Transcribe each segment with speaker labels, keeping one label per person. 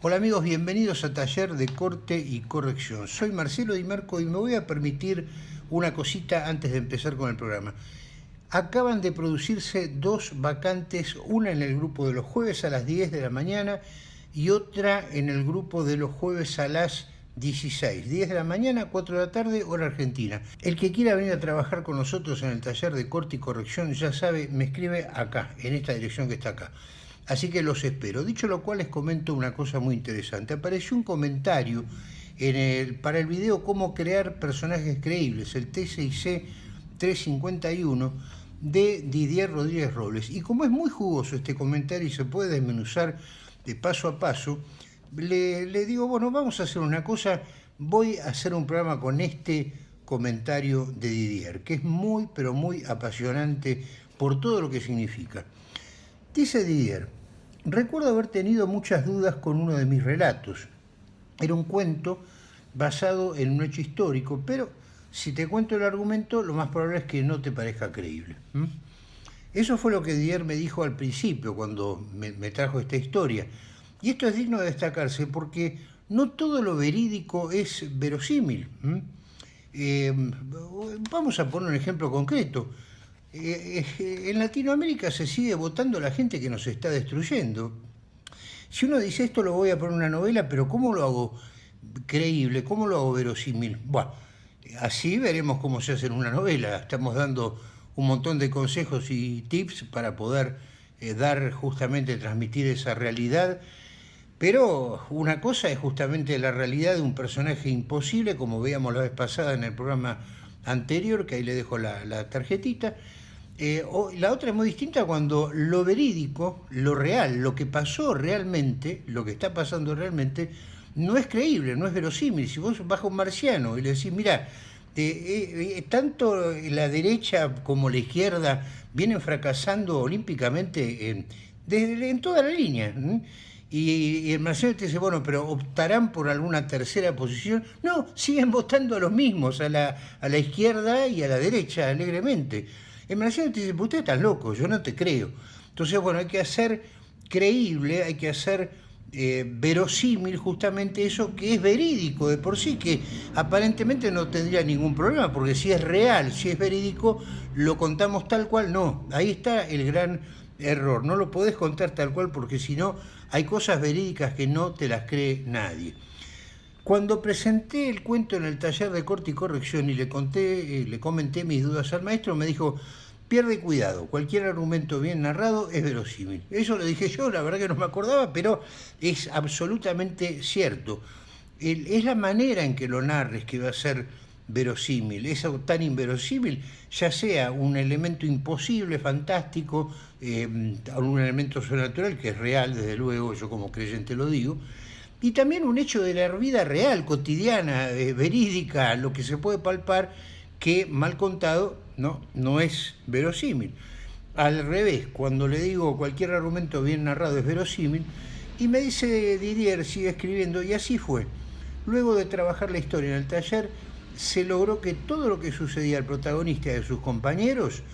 Speaker 1: Hola amigos, bienvenidos a Taller de Corte y Corrección. Soy Marcelo Di Marco y me voy a permitir una cosita antes de empezar con el programa. Acaban de producirse dos vacantes, una en el grupo de los jueves a las 10 de la mañana y otra en el grupo de los jueves a las 16, 10 de la mañana, 4 de la tarde, hora argentina. El que quiera venir a trabajar con nosotros en el taller de corte y corrección, ya sabe, me escribe acá, en esta dirección que está acá. Así que los espero. Dicho lo cual, les comento una cosa muy interesante. Apareció un comentario para el video Cómo crear personajes creíbles, el TCIC 351 de Didier Rodríguez Robles. Y como es muy jugoso este comentario y se puede desmenuzar de paso a paso, le digo, bueno, vamos a hacer una cosa, voy a hacer un programa con este comentario de Didier, que es muy, pero muy apasionante por todo lo que significa. Dice Didier, Recuerdo haber tenido muchas dudas con uno de mis relatos. Era un cuento basado en un hecho histórico, pero si te cuento el argumento, lo más probable es que no te parezca creíble. Eso fue lo que Dier me dijo al principio, cuando me, trajo esta historia. Y esto es digno de destacarse porque no todo lo verídico es verosímil. Eh, vamos a poner un ejemplo concreto. Eh, eh, en Latinoamérica se sigue votando la gente que nos está destruyendo. Si uno dice esto lo voy a poner en una novela, pero ¿cómo lo hago creíble? ¿Cómo lo hago verosímil? Bueno, así veremos cómo se hace en una novela. Estamos dando un montón de consejos y tips para poder eh, dar justamente, transmitir esa realidad. Pero una cosa es justamente la realidad de un personaje imposible, como veíamos la vez pasada en el programa anterior, que ahí le dejo la tarjetita, eh, la otra es muy distinta cuando lo verídico, lo real, lo que pasó realmente, lo que está pasando realmente, no es creíble, no es verosímil. Si vos vas a un marciano y le decís, mira, eh, eh, tanto la derecha como la izquierda vienen fracasando olímpicamente en, en toda la línea. Y, el marciano te dice, bueno, pero optarán por alguna tercera posición. No, siguen votando a los mismos, a la, a la izquierda y a la derecha, alegremente. El marciano te dice, usted está loco, yo no te creo. Entonces, bueno, hay que hacer creíble, hay que hacer eh, verosímil justamente eso que es verídico de por sí, que aparentemente no tendría ningún problema, porque si es real, si es verídico, lo contamos tal cual, no. Ahí está el gran error, no lo podés contar tal cual porque si no, hay cosas verídicas que no te las cree nadie. Cuando presenté el cuento en el taller de corte y corrección y le, conté, eh, le comenté mis dudas al maestro, me dijo, pierde cuidado, cualquier argumento bien narrado es verosímil. Eso lo dije yo, la verdad que no me acordaba, pero es absolutamente cierto. es la manera en que lo narres que va a ser verosímil, es tan inverosímil, ya sea un elemento imposible, fantástico, eh, un elemento sobrenatural que es real, desde luego, yo como creyente lo digo, y también un hecho de la vida real, cotidiana, eh, verídica, lo que se puede palpar, que mal contado no, no es verosímil. Al revés, cuando le digo cualquier argumento bien narrado es verosímil, y me dice Didier, sigue escribiendo, y así fue. Luego de trabajar la historia en el taller, se logró que todo lo que sucedía al protagonista y a sus compañeros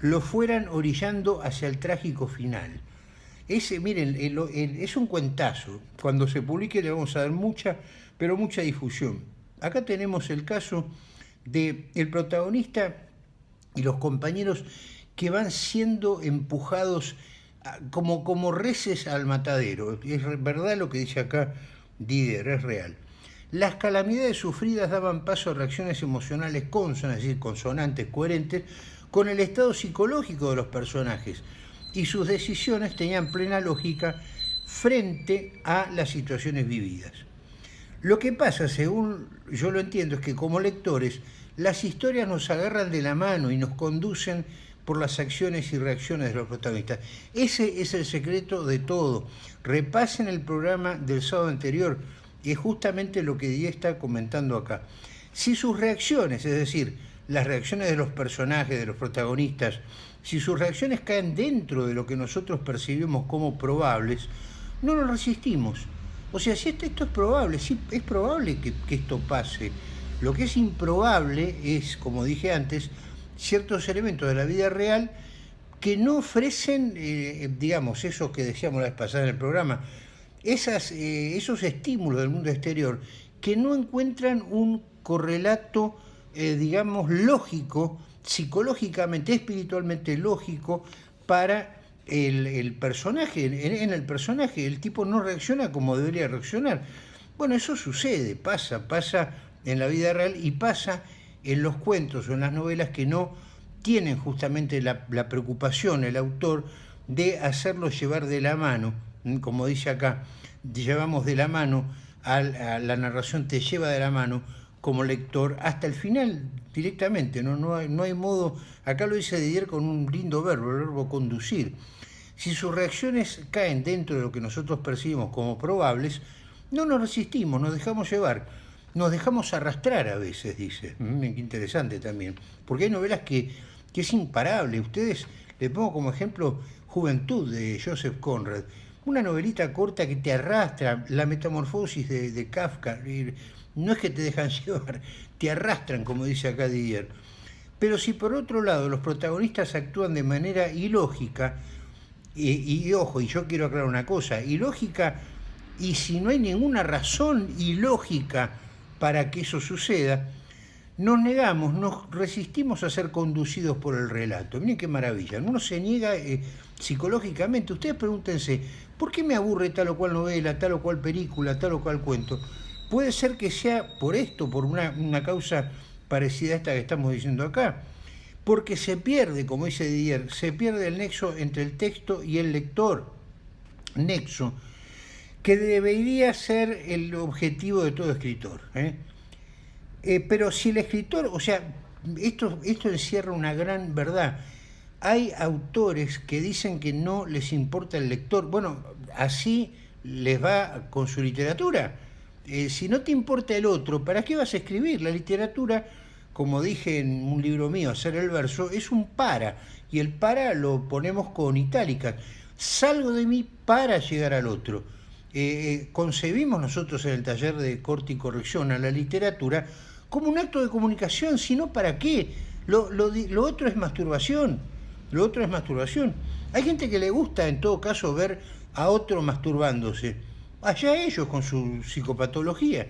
Speaker 1: lo fueran orillando hacia el trágico final. Ese, miren, es un cuentazo. Cuando se publique le vamos a dar mucha, pero mucha difusión. Acá tenemos el caso de el protagonista y los compañeros que van siendo empujados como, como reces al matadero. Es verdad lo que dice acá Dider, es real. Las calamidades sufridas daban paso a reacciones emocionales consonas, es decir, consonantes, coherentes, con el estado psicológico de los personajes, y sus decisiones tenían plena lógica frente a las situaciones vividas. Lo que pasa, según yo lo entiendo, es que como lectores, las historias nos agarran de la mano y nos conducen por las acciones y reacciones de los protagonistas. Ese es el secreto de todo. Repasen el programa del sábado anterior, y es justamente lo que Díaz está comentando acá. Si sus reacciones, es decir, las reacciones de los personajes, de los protagonistas, si sus reacciones caen dentro de lo que nosotros percibimos como probables, no nos resistimos. O sea, si esto, es probable, sí, es probable que, esto pase. Lo que es improbable es, como dije antes, ciertos elementos de la vida real que no ofrecen, eh, digamos, eso que decíamos la vez pasada en el programa, eh, esos estímulos del mundo exterior que no encuentran un correlato, eh, digamos, lógico, psicológicamente, espiritualmente lógico para el, personaje. En, el personaje el tipo no reacciona como debería reaccionar. Bueno, eso sucede, pasa, pasa en la vida real y pasa en los cuentos o en las novelas que no tienen justamente la, la preocupación, el autor, de hacerlo llevar de la mano, como dice acá, llevamos de la mano, a la narración te lleva de la mano como lector hasta el final directamente, no, no, hay, no hay modo, acá lo dice Didier con un lindo verbo, el verbo conducir. Si sus reacciones caen dentro de lo que nosotros percibimos como probables, no nos resistimos, nos dejamos llevar, nos dejamos arrastrar a veces, dice. Mm, qué interesante también, porque hay novelas que, que es imparable. Ustedes, les pongo como ejemplo Juventud de Joseph Conrad, una novelita corta que te arrastra, la metamorfosis de, Kafka, no es que te dejan llevar, te arrastran, como dice acá Didier. Pero si por otro lado los protagonistas actúan de manera ilógica, y, y, ojo, y yo quiero aclarar una cosa, ilógica, y si no hay ninguna razón ilógica para que eso suceda, nos negamos, nos resistimos a ser conducidos por el relato. Miren qué maravilla. Uno se niega eh, psicológicamente. Ustedes pregúntense, ¿por qué me aburre tal o cual novela, tal o cual película, tal o cual cuento? Puede ser que sea por esto, por una, una causa parecida a esta que estamos diciendo acá. Porque se pierde, como dice Didier, se pierde el nexo entre el texto y el lector. Nexo que debería ser el objetivo de todo escritor. ¿eh? Eh, pero si el escritor, o sea, esto, esto encierra una gran verdad. Hay autores que dicen que no les importa el lector. Bueno, así les va con su literatura. Eh, si no te importa el otro, ¿para qué vas a escribir? La literatura, como dije en un libro mío, Hacer el verso, es un para. Y el para lo ponemos con itálicas. Salgo de mí para llegar al otro. Eh, concebimos nosotros en el taller de corte y corrección a la literatura como un acto de comunicación, sino para qué. Lo, otro es masturbación, lo otro es masturbación. Hay gente que le gusta en todo caso ver a otro masturbándose. Allá ellos con su psicopatología.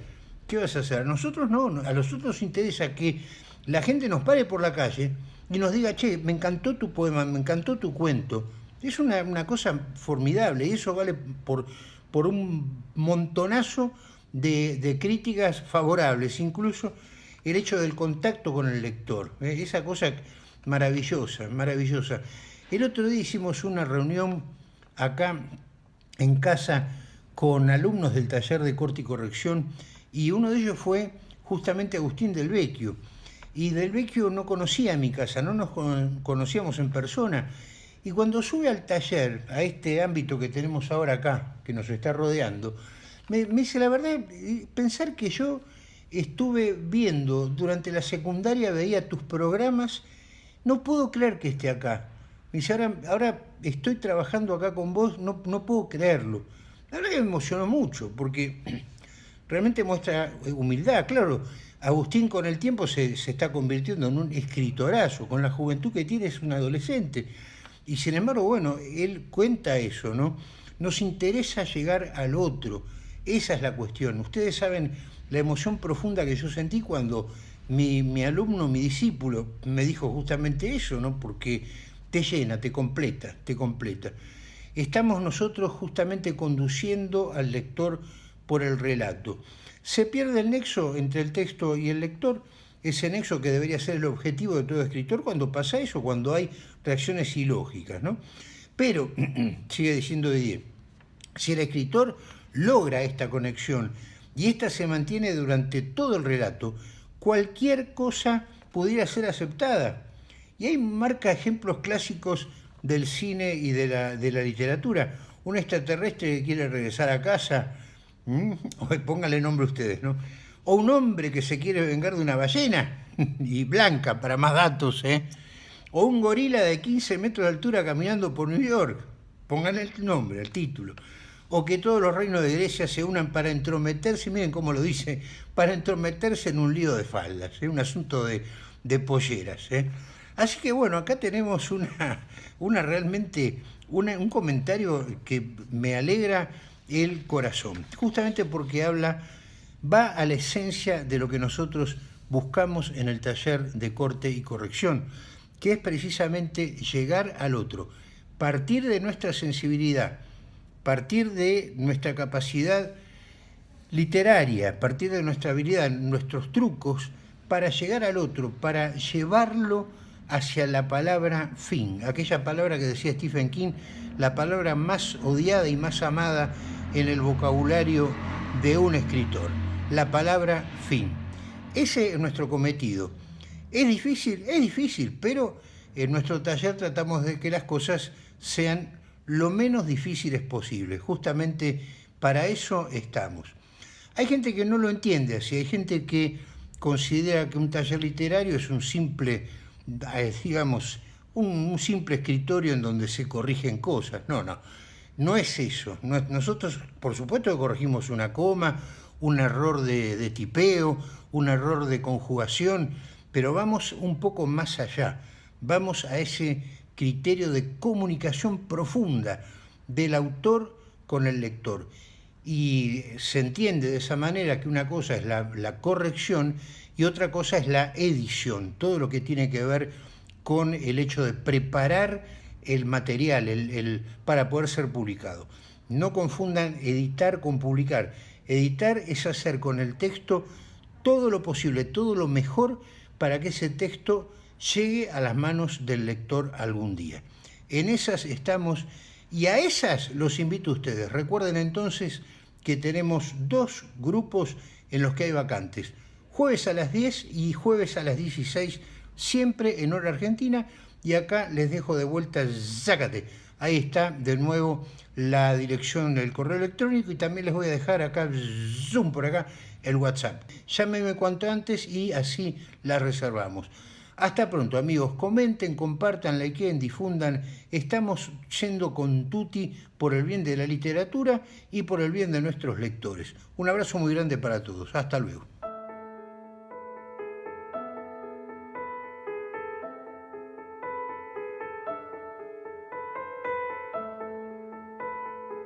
Speaker 1: ¿Qué vas a hacer? A nosotros no, a nosotros nos interesa que la gente nos pare por la calle y nos diga, che, me encantó tu poema, me encantó tu cuento. Es una, cosa formidable y eso vale por, por un montonazo de, críticas favorables, incluso el hecho del contacto con el lector, ¿eh? esa cosa maravillosa, maravillosa. El otro día hicimos una reunión acá en casa con alumnos del taller de corte y corrección y uno de ellos fue justamente Agustín del Vecchio. Y del Vecchio no conocía mi casa, no nos conocíamos en persona. Y cuando sube al taller, a este ámbito que tenemos ahora acá, que nos está rodeando, me, dice la verdad, pensar que yo estuve viendo durante la secundaria, veía tus programas, no puedo creer que esté acá. Me dice, ahora, estoy trabajando acá con vos, no, no puedo creerlo. La verdad que me emocionó mucho, porque realmente muestra humildad, claro. Agustín con el tiempo se, se, está convirtiendo en un escritorazo, con la juventud que tiene es un adolescente. Y sin embargo, bueno, él cuenta eso, ¿no? Nos interesa llegar al otro, esa es la cuestión. Ustedes saben la emoción profunda que yo sentí cuando mi, alumno, mi discípulo, me dijo justamente eso, ¿no? Porque te llena, te completa, te completa. Estamos nosotros justamente conduciendo al lector por el relato. Se pierde el nexo entre el texto y el lector, ese nexo que debería ser el objetivo de todo escritor cuando pasa eso, cuando hay reacciones ilógicas, ¿no? Pero, sigue diciendo Didier, si el escritor logra esta conexión y esta se mantiene durante todo el relato, cualquier cosa pudiera ser aceptada. Y hay marca ejemplos clásicos del cine y de la, de la literatura. Un extraterrestre que quiere regresar a casa, póngale nombre ustedes, ¿no? O un hombre que se quiere vengar de una ballena, y blanca, para más datos, ¿eh? O un gorila de 15 metros de altura caminando por New York. Pónganle el nombre, el título o que todos los reinos de Grecia se unan para entrometerse, miren cómo lo dice, para entrometerse en un lío de faldas, ¿eh? un asunto de, de polleras. ¿eh? Así que bueno, acá tenemos una, una realmente un comentario que me alegra el corazón, justamente porque habla, va a la esencia de lo que nosotros buscamos en el taller de corte y corrección, que es precisamente llegar al otro, partir de nuestra sensibilidad, partir de nuestra capacidad literaria, partir de nuestra habilidad, nuestros trucos, para llegar al otro, para llevarlo hacia la palabra fin, aquella palabra que decía Stephen King, la palabra más odiada y más amada en el vocabulario de un escritor, la palabra fin. Ese es nuestro cometido. ¿Es difícil? Es difícil, pero en nuestro taller tratamos de que las cosas sean lo menos difíciles posible. Justamente para eso estamos. Hay gente que no lo entiende así, hay gente que considera que un taller literario es un simple, eh, digamos, un, simple escritorio en donde se corrigen cosas. No, no, no es eso. Nosotros, por supuesto, que corregimos una coma, un error de, de tipeo, un error de conjugación, pero vamos un poco más allá. Vamos a ese criterio de comunicación profunda del autor con el lector. Y se entiende de esa manera que una cosa es la, corrección y otra cosa es la edición, todo lo que tiene que ver con el hecho de preparar el material el, para poder ser publicado. No confundan editar con publicar. Editar es hacer con el texto todo lo posible, todo lo mejor para que ese texto llegue a las manos del lector algún día. En esas estamos y a esas los invito a ustedes. Recuerden entonces que tenemos dos grupos en los que hay vacantes. Jueves a las 10 y jueves a las 16, siempre en hora argentina. Y acá les dejo de vuelta, sácate. Ahí está de nuevo la dirección del correo electrónico y también les voy a dejar acá, zoom por acá, el WhatsApp. Llámenme cuanto antes y así la reservamos. Hasta pronto amigos, comenten, compartan, likeen, difundan. Estamos yendo con Tuti por el bien de la literatura y por el bien de nuestros lectores. Un abrazo muy grande para todos. Hasta luego.